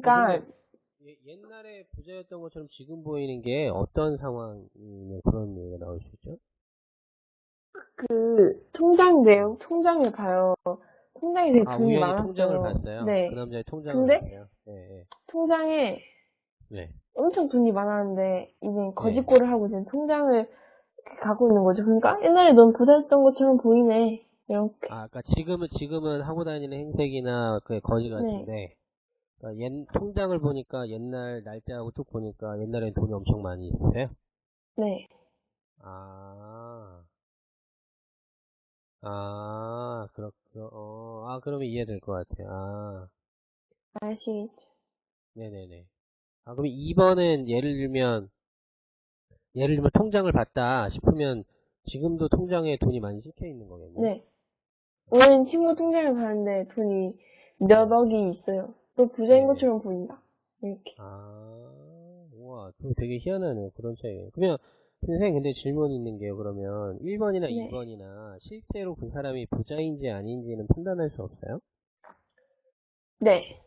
그러니까 예- 옛날에 부자였던 것처럼 지금 보이는 게 어떤 상황이면 그런 얘기가 나올 수 있죠? 그 통장 내용 통장을 봐요. 통장에 되게 아, 돈이 우연히 많았어요. 통장을 봤어요? 네. 그 남자의 통장을 근데? 봤어요? 네, 통장에 네. 엄청 돈이 많았는데 이제 네. 거짓골을 하고 이제 통장을 갖고 있는 거죠. 그러니까 옛날에 넌 부자였던 것처럼 보이네. 이렇게. 아, 그러니까 지금은 지금은 하고 다니는 행색이나 그 거지 같은데, 그러니까 옛 통장을 보니까 옛날 날짜하고 쭉 보니까 옛날엔 돈이 엄청 많이 있었어요. 네. 아, 아, 그렇, 어, 아, 그러면 이해될 것 같아요. 아, 아시겠죠? 네네네. 아, 그럼 2번은 예를 들면, 예를 들면 통장을 봤다 싶으면 지금도 통장에 돈이 많이 찍혀 있는 거겠네요. 네. 오늘 친구 통장을 봤는데 돈이 몇 억이 있어요. 또 부자인 네. 것처럼 보인다. 이렇게. 아, 우와, 되게 희한하네요. 그런 차이. 그러면, 선생님, 근데 질문 있는 게요. 그러면, 1번이나 네. 2번이나, 실제로 그 사람이 부자인지 아닌지는 판단할 수 없어요? 네.